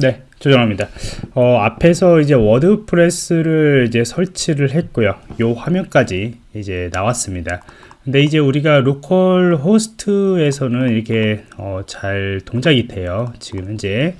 네, 조정합니다. 어, 앞에서 이제 WordPress를 이제 설치를 했고요. 요 화면까지 이제 나왔습니다. 근데 이제 우리가 localhost에서는 이렇게 어, 잘 동작이 돼요. 지금 현재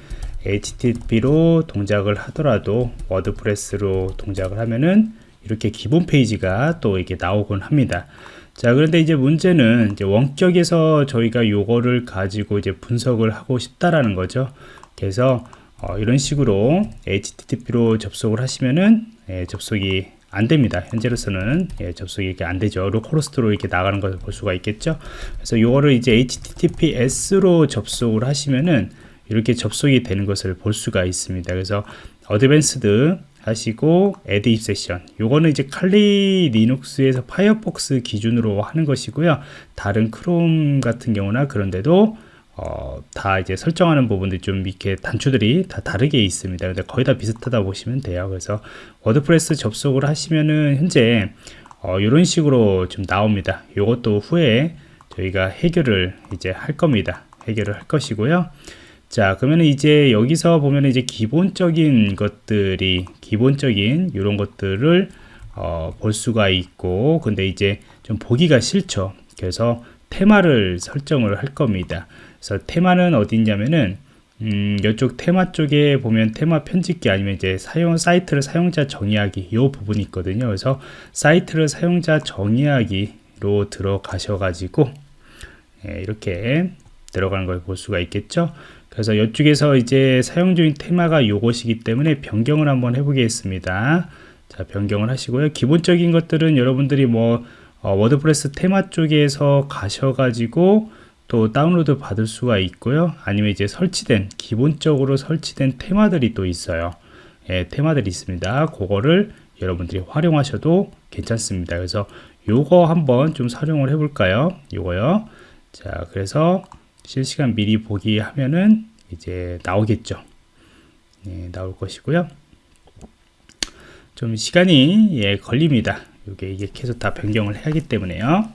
HTTP로 동작을 하더라도 WordPress로 동작을 하면은 이렇게 기본 페이지가 또 이렇게 나오곤 합니다. 자 그런데 이제 문제는 이제 원격에서 저희가 요거를 가지고 이제 분석을 하고 싶다라는 거죠. 그래서 어, 이런 식으로 HTTP로 접속을 하시면은 예, 접속이 안 됩니다. 현재로서는 예, 접속이 이렇게 안 되죠. localhost로 이렇게 나가는 것을 볼 수가 있겠죠. 그래서 이거를 이제 HTTPS로 접속을 하시면은 이렇게 접속이 되는 것을 볼 수가 있습니다. 그래서 Advanced 하시고 add 입세션 요거는 이제 칼리 리눅스에서 파이어폭스 기준으로 하는 것이고요. 다른 크롬 같은 경우나 그런 데도 어, 다 이제 설정하는 부분들이 좀 이렇게 단추들이 다 다르게 있습니다. 근데 거의 다 비슷하다 보시면 돼요. 그래서 WordPress 접속을 하시면은 현재 어, 이런 식으로 좀 나옵니다. 이것도 후에 저희가 해결을 이제 할 겁니다. 해결을 할 것이고요. 자, 그러면 이제 여기서 보면 이제 기본적인 것들이 기본적인 이런 것들을 어, 볼 수가 있고, 근데 이제 좀 보기가 싫죠. 그래서 테마를 설정을 할 겁니다. 그래서 테마는 어디 있냐면은 음, 이쪽 테마 쪽에 보면 테마 편집기 아니면 이제 사용 사이트를 사용자 정의하기 이 부분이 있거든요. 그래서 사이트를 사용자 정의하기로 들어가셔 가지고 예, 이렇게 들어가는 걸 볼 수가 있겠죠. 그래서 이쪽에서 이제 사용 중인 테마가 요것이기 때문에 변경을 한번 해보겠습니다. 자, 변경을 하시고요. 기본적인 것들은 여러분들이 뭐 어, WordPress 테마 쪽에서 가셔가지고 또 다운로드 받을 수가 있고요. 아니면 이제 설치된 기본적으로 설치된 테마들이 또 있어요. 예, 테마들이 있습니다. 그거를 여러분들이 활용하셔도 괜찮습니다. 그래서 요거 한번 좀 활용을 해 볼까요? 요거요. 자 그래서 실시간 미리 보기 하면은 이제 나오겠죠. 예, 나올 것이고요. 좀 시간이 예, 걸립니다 이게 이게 계속 다 변경을 해야 하기 때문에요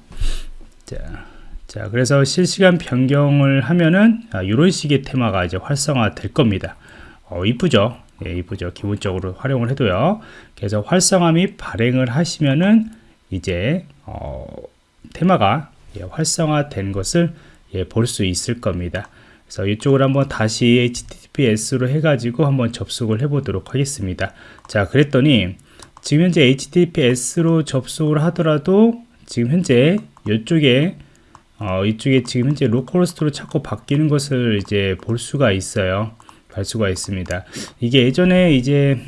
자 자, 그래서 실시간 변경을 하면은 아, 이런 식의 테마가 이제 활성화 될 겁니다. 어, 이쁘죠? 예, 이쁘죠. 기본적으로 활용을 해도요. 그래서 활성화 및 발행을 하시면은 이제 어, 테마가 예, 활성화된 것을 예, 볼 수 있을 겁니다. 그래서 이쪽을 한번 다시 HTTPS로 해가지고 한번 접속을 해보도록 하겠습니다. 자, 그랬더니 지금 현재 HTTPS로 접속을 하더라도 지금 현재 이쪽에 어, 이쪽에 지금 현재 localhost로 자꾸 바뀌는 것을 이제 볼 수가 있어요. 볼 수가 있습니다. 이게 예전에 이제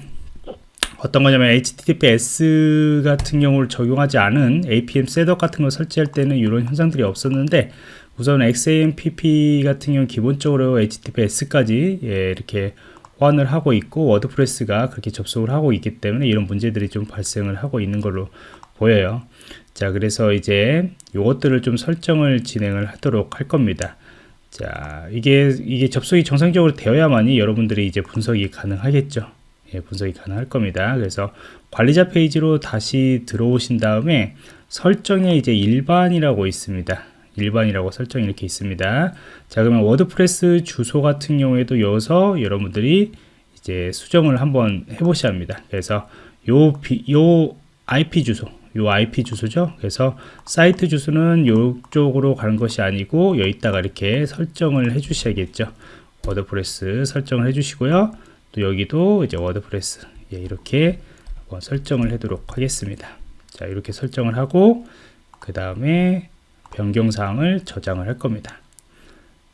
어떤 거냐면 HTTPS 같은 경우를 적용하지 않은 APM Setup 같은 걸 설치할 때는 이런 현상들이 없었는데 우선 XAMPP 같은 경우 기본적으로 HTTPS까지 예, 이렇게 호환을 하고 있고 WordPress가 그렇게 접속을 하고 있기 때문에 이런 문제들이 좀 발생을 하고 있는 걸로 보여요. 자 그래서 이제 요것들을 좀 설정을 진행을 하도록 할 겁니다. 자 이게 이게 접속이 정상적으로 되어야만이 여러분들이 이제 분석이 가능하겠죠. 예, 분석이 가능할 겁니다. 그래서 관리자 페이지로 다시 들어오신 다음에 설정에 이제 일반이라고 있습니다 일반이라고 설정이 이렇게 있습니다 자 그러면 WordPress 주소 같은 경우에도 여기서 여러분들이 이제 수정을 한번 해 보셔야 합니다 그래서 요, 비, 요 IP 주소 요 IP 주소죠. 그래서 사이트 주소는 이쪽으로 가는 것이 아니고 여기다가 이렇게 설정을 해 주셔야겠죠. WordPress 설정을 해 주시고요. 또 여기도 이제 WordPress 예, 이렇게 설정을 하도록 하겠습니다. 자 이렇게 설정을 하고 그 다음에 변경사항을 저장을 할 겁니다.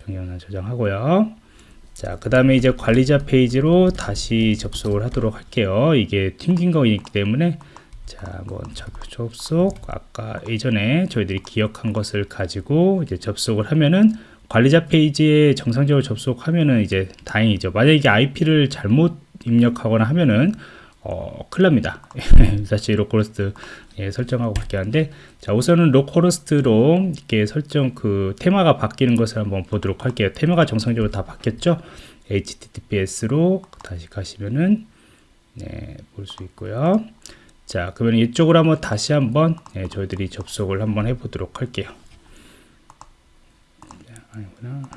변경사항 저장하고요. 자, 그 다음에 이제 관리자 페이지로 다시 접속을 하도록 할게요. 이게 튕긴 거이기 때문에 자, 뭐 접속 아까 예전에 저희들이 기억한 것을 가지고 이제 접속을 하면은 관리자 페이지에 정상적으로 접속하면은 이제 다행이죠. 만약에 이게 IP를 잘못 입력하거나 하면은 어, 납니다. 사실 localhost 예, 설정하고 그렇게 하는데 자 우선은 localhost로 이렇게 설정 그 테마가 바뀌는 것을 한번 보도록 할게요. 테마가 정상적으로 다 바뀌었죠. HTTPS로 다시 가시면은 네, 볼 수 있고요. 자 그러면 이쪽으로 한번 다시 한번 예, 저희들이 접속을 한번 해 보도록 할게요 아니구나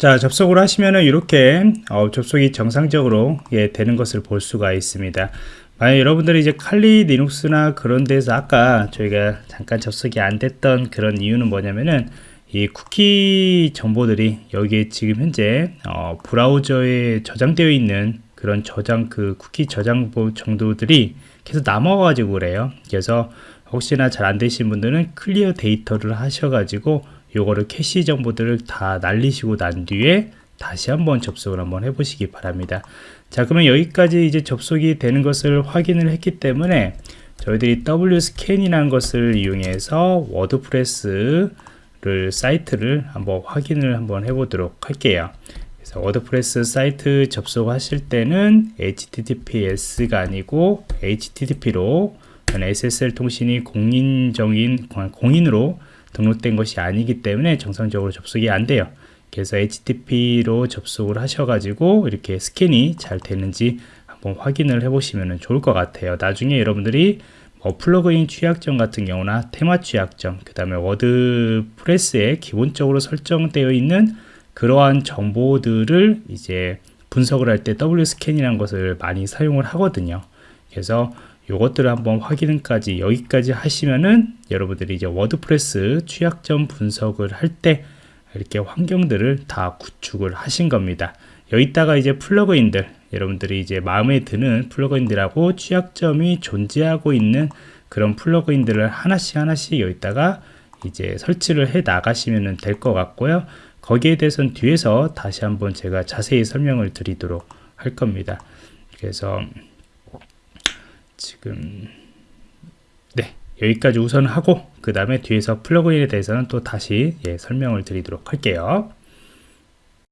자 접속을 하시면은 이렇게 어, 접속이 정상적으로 예, 되는 것을 볼 수가 있습니다. 만약 여러분들이 이제 칼리 리눅스나 그런 데서 아까 저희가 잠깐 접속이 안 됐던 그런 이유는 뭐냐면은 이 쿠키 정보들이 여기에 지금 현재 어, 브라우저에 저장되어 있는 그런 저장 그 쿠키 저장 정도들이 계속 남아가지고 그래요. 그래서 혹시나 잘 안 되신 분들은 clear data를 하셔가지고 요거를 캐시 정보들을 다 날리시고 난 뒤에 다시 한번 접속을 한번 해보시기 바랍니다. 자 그러면 여기까지 이제 접속이 되는 것을 확인을 했기 때문에 저희들이 WPScan이라는 것을 이용해서 워드프레스를 사이트를 한번 확인을 한번 해보도록 할게요. 그래서 워드프레스 사이트 접속하실 때는 https가 아니고 http로 SSL 통신이 공인적인 공인으로 등록된 것이 아니기 때문에 정상적으로 접속이 안 돼요. 그래서 HTTP로 접속을 하셔가지고 이렇게 스캔이 잘 되는지 한번 확인을 해 보시면 좋을 것 같아요. 나중에 여러분들이 뭐 플러그인 취약점 같은 경우나 테마 취약점 그 다음에 워드프레스에 기본적으로 설정되어 있는 그러한 정보들을 이제 분석을 할 때 WPScan이라는 것을 많이 사용을 하거든요. 그래서 요것들을 한번 확인까지 여기까지 하시면은 여러분들이 이제 워드프레스 취약점 분석을 할 때 이렇게 환경들을 다 구축을 하신 겁니다. 여기다가 이제 플러그인들 여러분들이 이제 마음에 드는 플러그인들하고 취약점이 존재하고 있는 그런 플러그인들을 하나씩 하나씩 여기다가 이제 설치를 해 나가시면 될 것 같고요. 거기에 대해서는 뒤에서 다시 한번 제가 자세히 설명을 드리도록 할 겁니다. 그래서 지금. 네 여기까지 우선 하고 그 다음에 뒤에서 플러그인에 대해서는 또 다시 예, 설명을 드리도록 할게요